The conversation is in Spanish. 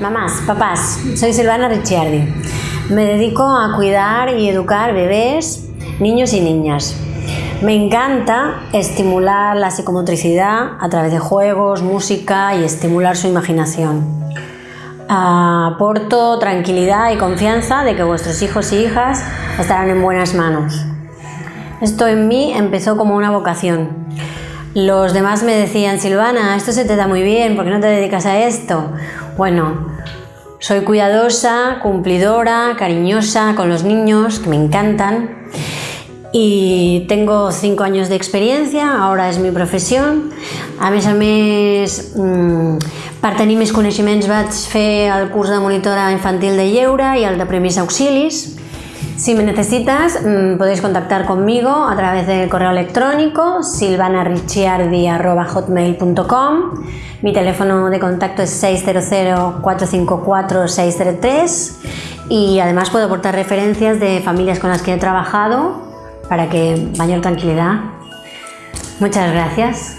Mamás, papás, soy Silvana Ricciardi. Me dedico a cuidar y educar bebés, niños y niñas. Me encanta estimular la psicomotricidad a través de juegos, música y estimular su imaginación. Aporto tranquilidad y confianza de que vuestros hijos y hijas estarán en buenas manos. Esto en mí empezó como una vocación. Los demás me decían, Silvana, esto se te da muy bien, ¿por qué no te dedicas a esto? Bueno, soy cuidadosa, cumplidora, cariñosa con los niños, que me encantan. Y tengo cinco años de experiencia, ahora es mi profesión. A més a més, mmm, per tenir més coneixements vaig fer el de monitora infantil de lleure i el de premis auxilis. Si me necesitas, mmm, podéis contactar conmigo a través del correo electrónico silvanaricciardi.hotmail.com Mi teléfono de contacto es 600-454-603 y además puedo aportar referencias de familias con las que he trabajado para que mayor tranquilidad. Muchas gracias.